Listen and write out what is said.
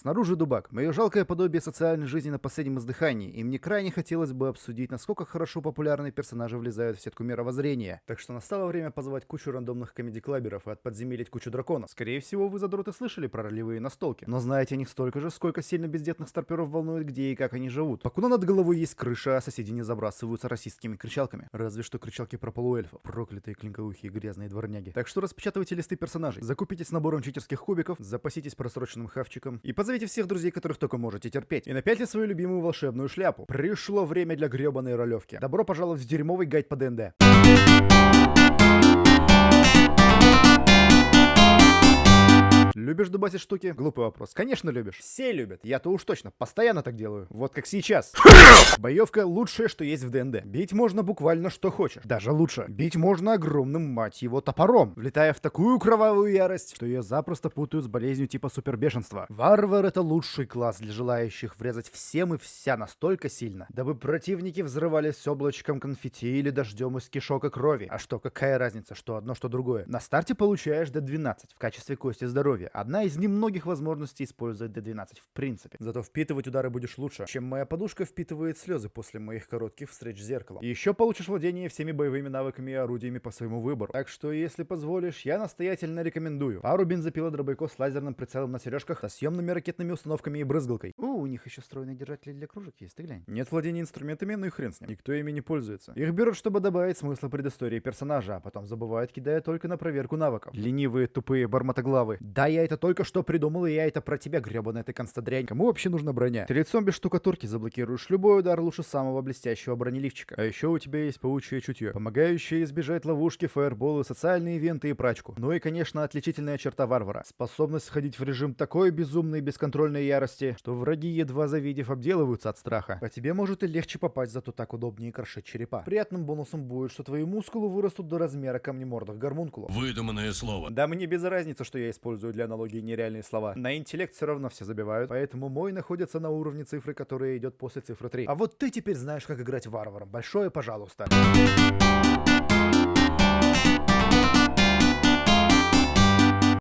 Снаружи дубак, мое жалкое подобие социальной жизни на последнем издыхании, и мне крайне хотелось бы обсудить, насколько хорошо популярные персонажи влезают в сетку мировоззрения. Так что настало время позвать кучу рандомных комедий-клаберов и отподземелить кучу драконов. Скорее всего, вы задроты слышали про ролевые настолки, но знаете о них столько же, сколько сильно бездетных старперов волнует, где и как они живут. Покуда над головой есть крыша, а соседи не забрасываются расистскими кричалками. Разве что кричалки про полуэльфов. Проклятые клинковухие грязные дворняги. Так что распечатывайте листы персонажей, закупитесь набором читерских кубиков, запаситесь просроченным хавчиком и позовите всех друзей, которых только можете терпеть. И напяльте свою любимую волшебную шляпу. Пришло время для гребаной ролевки. Добро пожаловать в дерьмовый гайд по ДНД. Любишь дубасить штуки? Глупый вопрос. Конечно любишь. Все любят. Я-то уж точно. Постоянно так делаю. Вот как сейчас. Боевка лучшее, что есть в ДНД. Бить можно буквально что хочешь. Даже лучше. Бить можно огромным, мать его, топором. Влетая в такую кровавую ярость, что ее запросто путают с болезнью типа супербешенства. Варвар это лучший класс для желающих врезать всем и вся настолько сильно, дабы противники взрывались облачком конфетти или дождем из кишок и крови. А что, какая разница, что одно, что другое? На старте получаешь до 12 в качестве кости здоровья. Одна из немногих возможностей использовать D12 в принципе. Зато впитывать удары будешь лучше, чем моя подушка впитывает слезы после моих коротких встреч с зеркалом. И еще получишь владение всеми боевыми навыками и орудиями по своему выбору. Так что, если позволишь, я настоятельно рекомендую. Пару бензопилодробойков с лазерным прицелом на сережках, со съемными ракетными установками и брызгалкой. О, у них еще встроенные держатели для кружек есть, ты глянь. Нет владения инструментами, ну и хрен с ним. Никто ими не пользуется. Их берут, чтобы добавить смысла предыстории персонажа, а потом забывают, кидая только на проверку навыков. Ленивые, тупые, бармотоглавы. Да, я это только что придумал, и я это про тебя, гребаная ты констадрянь. Кому вообще нужна броня? Ты лицом без штукатурки заблокируешь любой удар лучше самого блестящего бронеливчика. А еще у тебя есть паучье чутье, помогающее избежать ловушки, фаерболы, социальные ивенты и прачку. Ну и, конечно, отличительная черта варвара. Способность входить в режим такой безумной бесконтрольной ярости, что враги, едва завидев, обделываются от страха. По тебе может и легче попасть, зато так удобнее крошить черепа. Приятным бонусом будет, что твои мускулы вырастут до размера камнемордых гармункулов. Выдуманное слово. Да мне без разницы, что я использую для аналогии нереальные слова. На интеллект все равно все забивают, поэтому мой находится на уровне цифры, которая идет после цифры 3. А вот ты теперь знаешь, как играть варваром. Большое пожалуйста.